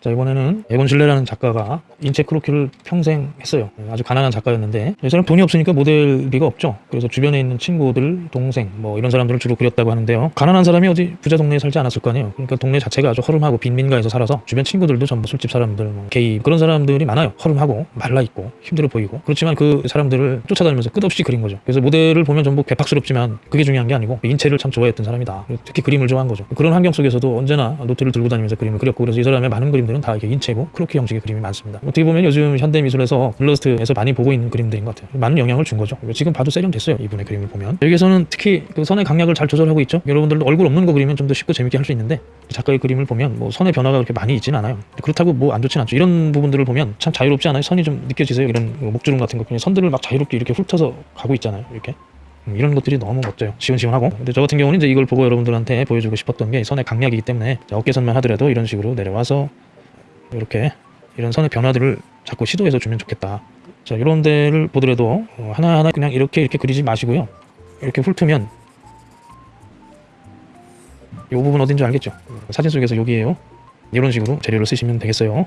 자 이번에는 에곤 실레라는 작가가 인체 크로키를 평생 했어요. 아주 가난한 작가였는데. 이 사람 돈이 없으니까 모델비가 없죠. 그래서 주변에 있는 친구들 동생 뭐 이런 사람들을 주로 그렸다고 하는데요. 가난한 사람이 어디 부자 동네에 살지 않았을 거 아니에요. 그러니까 동네 자체가 아주 허름하고 빈민가에서 살아서 주변 친구들도 전부 술집 사람들 뭐 게이 그런 사람들이 많아요. 허름하고 말라있고 힘들어 보이고. 그렇지만 그 사람들을 쫓아다니면서 끝없이 그린 거죠. 그래서 모델을 보면 전부 괴팍스럽지만 그게 중요한 게 아니고 인체를 참 좋아했던 사람이다. 특히 그림을 좋아한 거죠. 그런 환경 속에서도 언제나 노트를 들고 다니면서 그림을 그렸고 그래서 이 사람의 많은 그림 들은 다 이게 인체고 크로키 형식의 그림이 많습니다. 어떻게 보면 요즘 현대미술에서 일러스트에서 많이 보고 있는 그림들인 것 같아요. 많은 영향을 준 거죠. 지금 봐도 세련됐어요 이분의 그림을 보면. 여기에서는 특히 그 선의 강약을 잘 조절하고 있죠. 여러분들도 얼굴 없는 거 그리면 좀 더 쉽고 재밌게 할 수 있는데 작가의 그림을 보면 뭐 선의 변화가 그렇게 많이 있지는 않아요. 그렇다고 뭐 안 좋진 않죠. 이런 부분들을 보면 참 자유롭지 않아요? 선이 좀 느껴지세요? 이런 뭐 목주름 같은 거 그냥 선들을 막 자유롭게 이렇게 훑어서 가고 있잖아요 이렇게. 음, 이런 것들이 너무 멋져요. 시원시원하고. 근데 저 같은 경우는 이제 이걸 보고 여러분들한테 보여주고 싶었던 게 선의 강약이기 때문에 자, 어깨선만 하더라도 이런 식으로 내려와서 이렇게 이런 선의 변화들을 자꾸 시도해서 주면 좋겠다. 자 이런 데를 보더라도 어, 하나하나 그냥 이렇게 이렇게 그리지 마시고요. 이렇게 훑으면 이 부분 어딘지 알겠죠? 사진 속에서 여기에요. 이런 식으로 재료를 쓰시면 되겠어요